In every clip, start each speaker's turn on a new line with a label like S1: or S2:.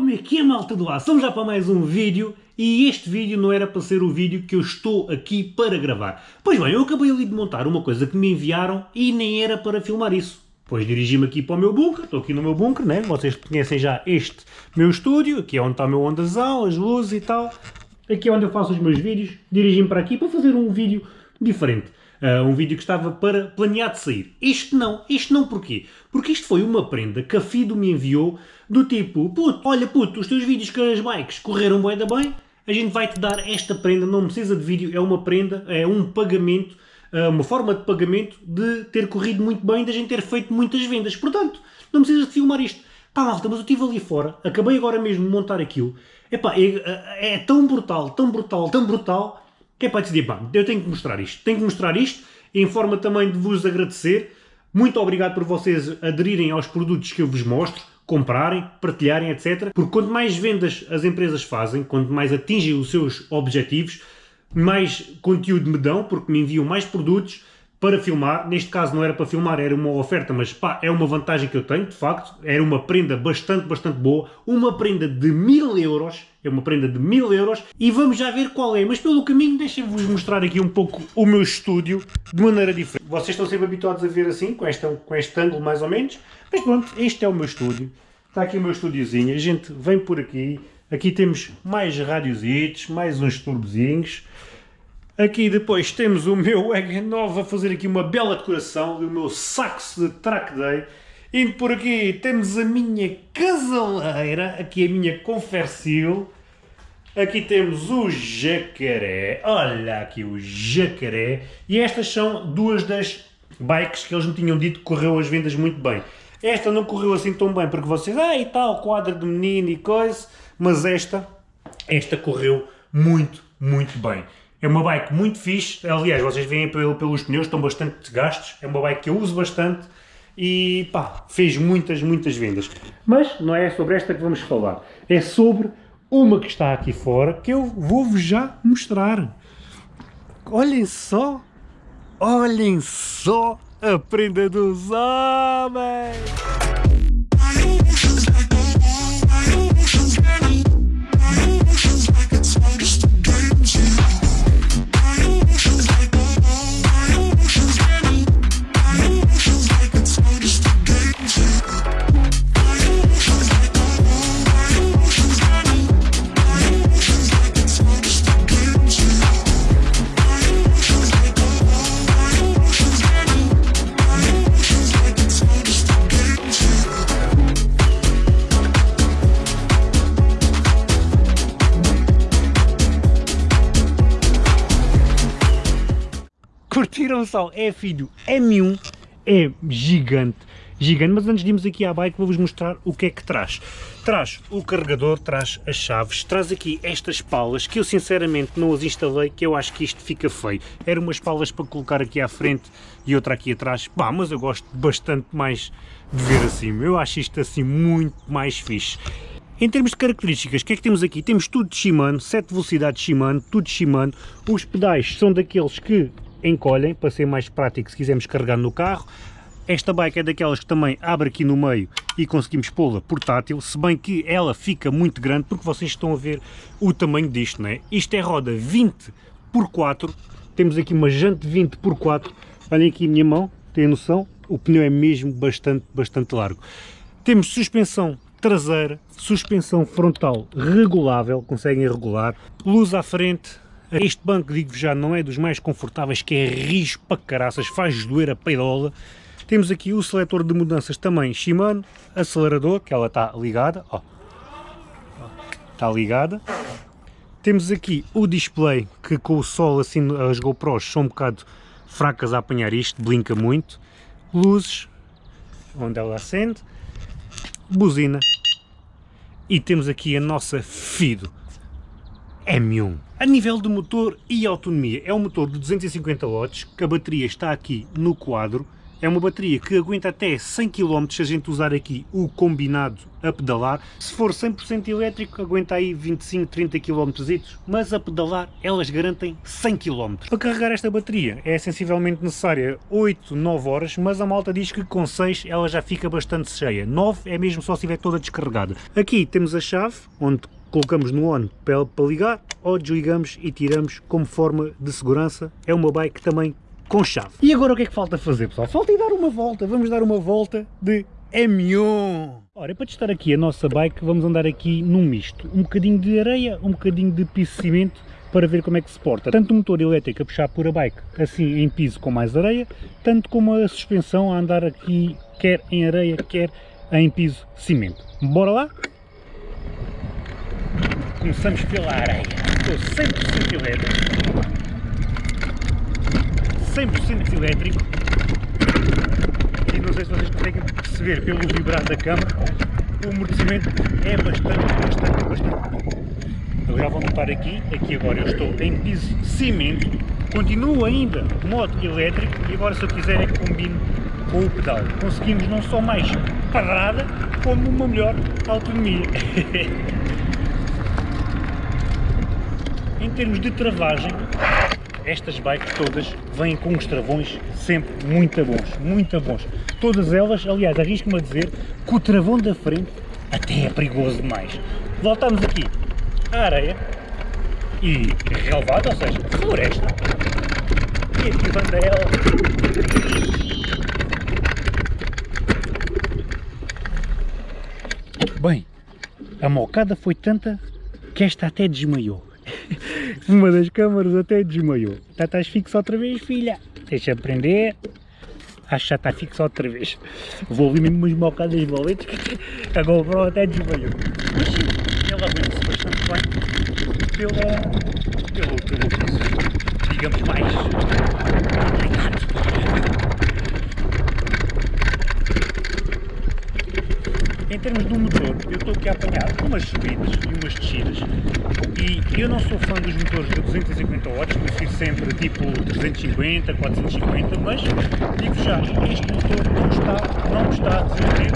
S1: Como é que é malta do ar? Estamos já para mais um vídeo e este vídeo não era para ser o vídeo que eu estou aqui para gravar. Pois bem, eu acabei ali de montar uma coisa que me enviaram e nem era para filmar isso. Pois dirigi-me aqui para o meu bunker, estou aqui no meu bunker, né? Vocês conhecem já este meu estúdio, aqui é onde está o meu ondazão, as luzes e tal. Aqui é onde eu faço os meus vídeos, dirigi-me para aqui para fazer um vídeo diferente. Uh, um vídeo que estava para planear de sair. Isto não, isto não porquê? Porque isto foi uma prenda que a Fido me enviou do tipo, puto, olha puto, os teus vídeos com as bikes correram bem da bem, a gente vai-te dar esta prenda, não precisa de vídeo, é uma prenda, é um pagamento, uh, uma forma de pagamento de ter corrido muito bem, de a gente ter feito muitas vendas. Portanto, não precisas de filmar isto. Pá malta, mas eu estive ali fora, acabei agora mesmo de montar aquilo, Epá, é, é tão brutal, tão brutal, tão brutal, que é para decidir, pá, eu tenho que mostrar isto, tenho que mostrar isto, em forma também de vos agradecer. Muito obrigado por vocês aderirem aos produtos que eu vos mostro, comprarem, partilharem, etc. Porque quanto mais vendas as empresas fazem, quanto mais atingem os seus objetivos, mais conteúdo me dão, porque me enviam mais produtos, para filmar, neste caso não era para filmar, era uma oferta, mas pá, é uma vantagem que eu tenho, de facto, era uma prenda bastante, bastante boa, uma prenda de mil euros, é uma prenda de mil euros, e vamos já ver qual é, mas pelo caminho deixem-vos mostrar aqui um pouco o meu estúdio, de maneira diferente. Vocês estão sempre habituados a ver assim, com este, com este ângulo mais ou menos, mas pronto, este é o meu estúdio, está aqui o meu estúdiozinho, a gente vem por aqui, aqui temos mais radiositos, mais uns turbozinhos, Aqui depois temos o meu Egg 9 a fazer aqui uma bela decoração do meu saxo de track day. Indo por aqui temos a minha casaleira, aqui a minha confersil. Aqui temos o jacaré, olha aqui o jacaré. E estas são duas das bikes que eles me tinham dito que correu as vendas muito bem. Esta não correu assim tão bem, porque vocês, ah e tal, quadro de menino e coisa, mas esta, esta correu muito, muito bem. É uma bike muito fixe, aliás, vocês veem pelos pneus, estão bastante desgastos, é uma bike que eu uso bastante e pá, fez muitas, muitas vendas. Mas não é sobre esta que vamos falar, é sobre uma que está aqui fora que eu vou-vos já mostrar. Olhem só, olhem só a prenda dos homens! Curtiram só? É filho, M1 é gigante, gigante, mas antes de irmos aqui à bike vou-vos mostrar o que é que traz. Traz o carregador, traz as chaves, traz aqui estas palas que eu sinceramente não as instalei, que eu acho que isto fica feio. Eram umas palas para colocar aqui à frente e outra aqui atrás, pá, mas eu gosto bastante mais de ver assim, eu acho isto assim muito mais fixe. Em termos de características, o que é que temos aqui? Temos tudo de Shimano, 7 velocidades Shimano, tudo Shimano. Os pedais são daqueles que encolhem para ser mais prático se quisermos carregar no carro. Esta bike é daquelas que também abre aqui no meio e conseguimos pô-la portátil, se bem que ela fica muito grande porque vocês estão a ver o tamanho disto, não é? Isto é roda 20 por 4, temos aqui uma jante 20 por 4, olhem aqui a minha mão, tem noção? O pneu é mesmo bastante, bastante largo. Temos suspensão traseira, suspensão frontal regulável, conseguem regular, luz à frente, este banco, digo já, não é dos mais confortáveis, que é rijo para caraças, faz doer a peidola. Temos aqui o seletor de mudanças também Shimano, acelerador, que ela está ligada, ó, está ligada. Temos aqui o display, que com o sol assim as GoPros são um bocado fracas a apanhar isto, blinca muito. Luzes, onde ela acende. Buzina. E temos aqui a nossa Fido M1. A nível de motor e autonomia, é um motor de 250 watts, que a bateria está aqui no quadro, É uma bateria que aguenta até 100 km se a gente usar aqui o combinado a pedalar. Se for 100% elétrico, aguenta aí 25, 30 km, mas a pedalar elas garantem 100 km. Para carregar esta bateria é sensivelmente necessária 8, 9 horas, mas a malta diz que com 6 ela já fica bastante cheia. 9 é mesmo só se estiver toda descarregada. Aqui temos a chave, onde colocamos no on para ligar, ou desligamos e tiramos como forma de segurança. É uma bike também com chave. E agora o que é que falta fazer, pessoal? Falta ir dar uma volta. Vamos dar uma volta de M1. Ora, para testar aqui a nossa bike, vamos andar aqui num misto. Um bocadinho de areia, um bocadinho de piso de cimento, para ver como é que se porta. Tanto o motor elétrico a puxar por a bike, assim em piso com mais areia, tanto como a suspensão a andar aqui, quer em areia, quer em piso de cimento. Bora lá? Começamos pela areia. Estou 100% elétrico. 100% elétrico e não sei se vocês conseguem perceber pelo vibrar da câmara o amortecimento é bastante, bastante, bastante bom. Eu já vou notar aqui, aqui agora eu estou em piso cimento, continuo ainda modo elétrico e agora se eu quiser é que combine com o pedal. Conseguimos não só mais parada, como uma melhor autonomia. em termos de travagem, estas bikes todas vêm com uns travões sempre muito bons, muito bons. Todas elas, aliás, arrisco-me a dizer que o travão da frente até é perigoso demais. Voltamos aqui à areia e relevado, ou seja, floresta. E aqui banda ela. Bem, a mocada foi tanta que esta até desmaiou. Uma das câmaras até desmaiou. Já estás fixo outra vez, filha? Deixa aprender. Acho que já está fixo outra vez. Vou ouvir mesmo umas mocadas valentes que a GoPro até desmaiou. Mas sim, ela aguenta-se bastante bem pela, pelo, pelo piso, digamos mais Em termos do motor, eu estou aqui a apanhar umas subidas e umas descidas e eu não sou fã dos motores de 250 watts, prefiro sempre tipo 350, 450, mas digo já, este motor não está, não está a desenvolver.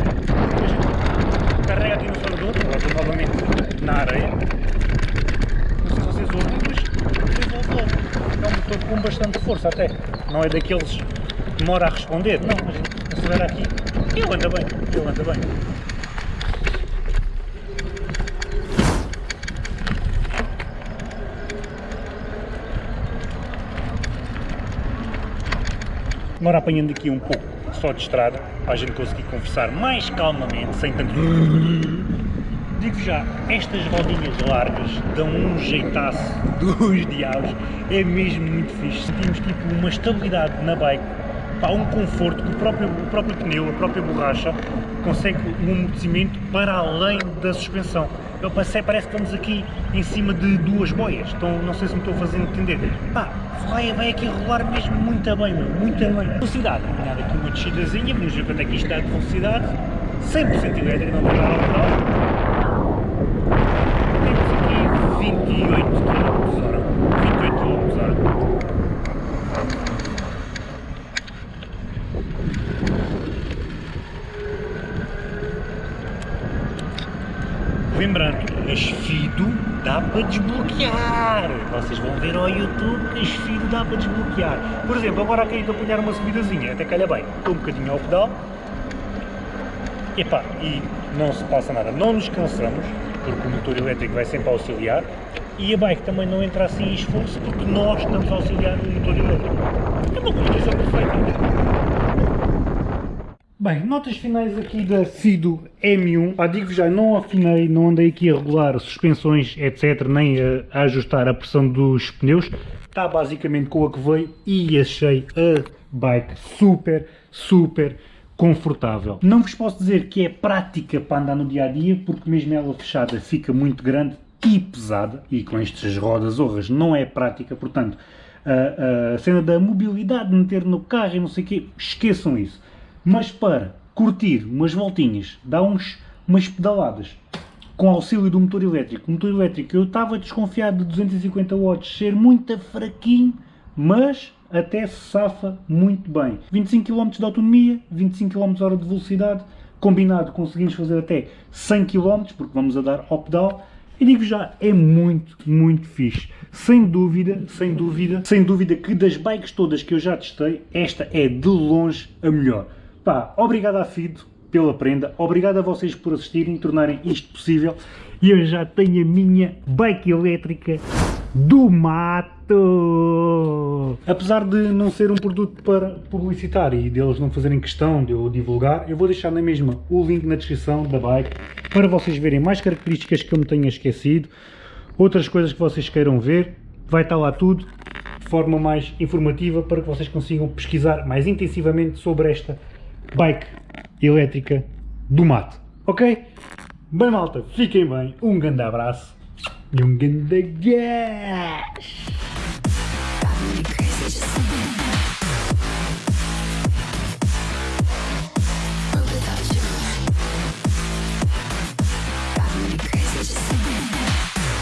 S1: Carrega aqui no acelerador, novamente na areia. Não sei se vocês ouvem, mas desenvolve logo. É um motor com bastante força até, não é daqueles que demora a responder, não, gente acelera aqui ele anda bem, ele anda bem. Agora apanhando aqui um pouco só de estrada, para a gente conseguir conversar mais calmamente, sem tanto... Digo já, estas rodinhas largas dão um jeitaço dos diabos, é mesmo muito fixe. Sentimos tipo uma estabilidade na bike, pá, um conforto que o próprio, o próprio pneu, a própria borracha, consegue um amortecimento para além da suspensão. Eu passei, parece que estamos aqui em cima de duas boias, então não sei se me estou fazer entender. Pá, vai, aqui rolar mesmo muito bem, meu, muito bem. Velocidade, apanhar aqui uma descidazinha, vamos ver quanto é que isto dá de velocidade. 100% elétrico, não vai dar ao pedal. Temos aqui 28 km hora. 28 km hora. Lembrando, a Esfido dá para desbloquear. Vocês vão ver ao YouTube que a Esfido dá para desbloquear. Por exemplo, agora aqui estou a apanhar uma subidazinha, até calha bem. Estou um bocadinho ao pedal. Epá, e não se passa nada. Não nos cansamos, porque o motor elétrico vai sempre auxiliar. E a bike também não entra assim em esforço, porque nós estamos a auxiliar o motor elétrico. É uma combinação perfeita. Bem, notas finais aqui da Fido M1. Ah, digo já, não afinei, não andei aqui a regular suspensões, etc, nem a, a, ajustar a pressão dos pneus. Está basicamente com a que veio e achei a bike super, super confortável. Não vos posso dizer que é prática para andar no dia a dia, porque mesmo ela fechada fica muito grande e pesada, e com estas rodas horras não é prática, portanto, a, a cena da mobilidade, meter no carro e não sei o quê, esqueçam isso mas para curtir umas voltinhas, dar uns, umas pedaladas com auxílio do motor elétrico. O motor elétrico eu estava desconfiado de 250 watts ser muito fraquinho, mas até se safa muito bem. 25 km de autonomia, 25 km hora de velocidade, combinado conseguimos fazer até 100 km, porque vamos a dar pedal, e digo já, é muito, muito fixe. Sem dúvida, sem dúvida, sem dúvida que das bikes todas que eu já testei, esta é de longe a melhor. Pá, obrigado à Fido pela prenda, obrigado a vocês por assistirem e tornarem isto possível. E eu já tenho a minha bike elétrica do mato! Apesar de não ser um produto para publicitar e deles não fazerem questão de eu divulgar, eu vou deixar na mesma o link na descrição da bike para vocês verem mais características que eu me tenha esquecido, outras coisas que vocês queiram ver, vai estar lá tudo de forma mais informativa para que vocês consigam pesquisar mais intensivamente sobre esta bike elétrica do mato, ok? Bem malta, fiquem bem, um grande abraço e um grande gás!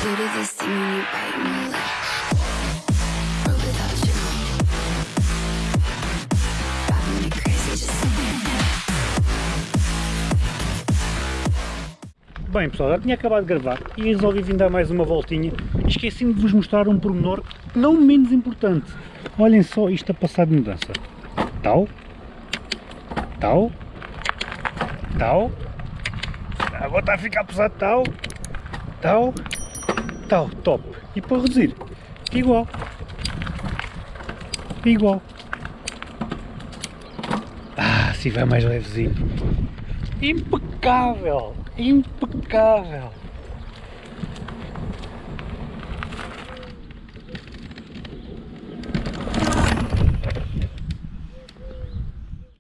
S2: Do this to me,
S1: Bem pessoal, já tinha acabado de gravar e resolvi vir dar mais uma voltinha esqueci-me de vos mostrar um pormenor não menos importante. Olhem só isto a passar de mudança. Tal, tal, tal, agora está a ficar pesado tal, tal, tal, top. E para reduzir, igual, igual. Ah, assim vai mais levezinho. Impecável! Impecável!